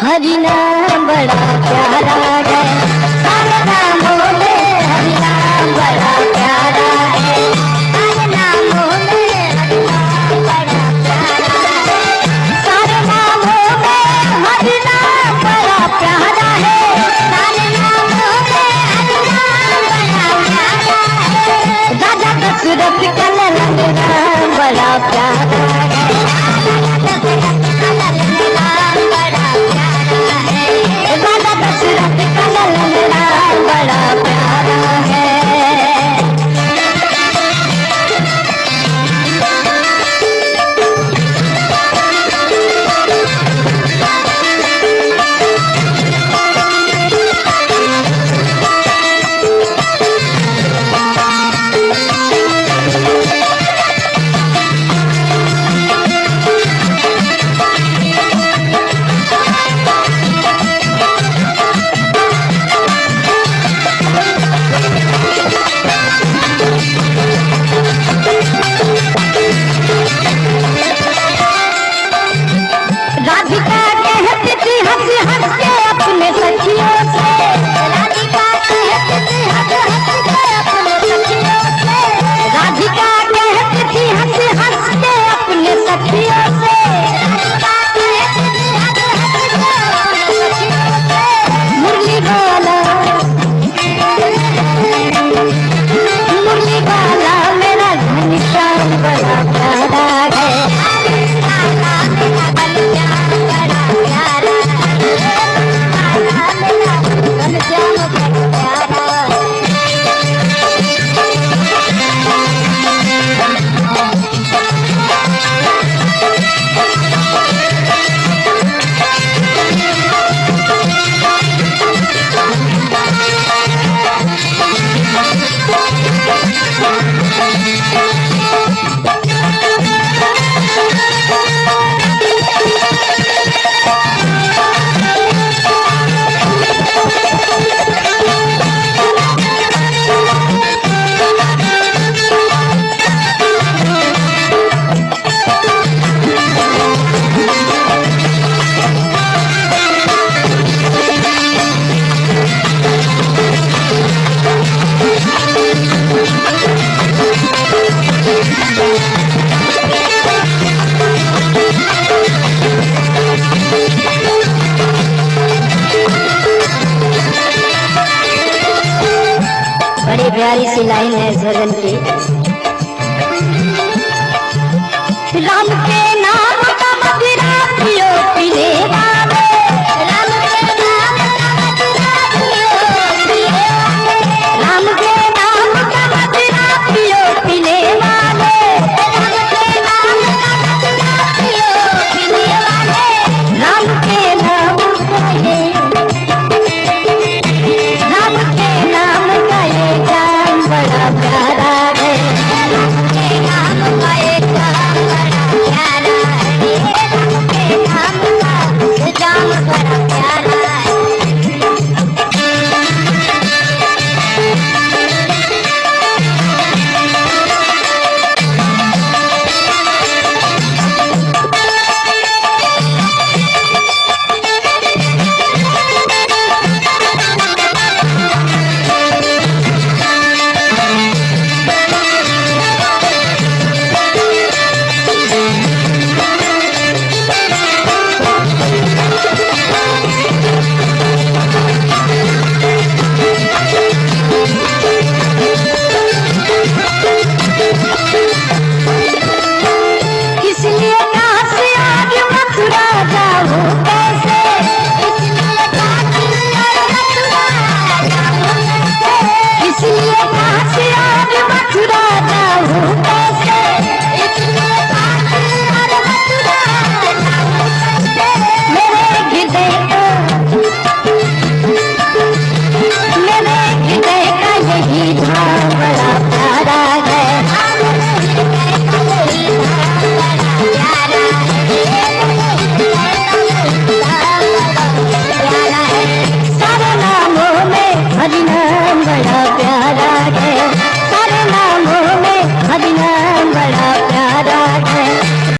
हरि नाम बड़ा प्यारा है। Let's get. प्यारी सी लाइन है इस भजन की। राम के नाम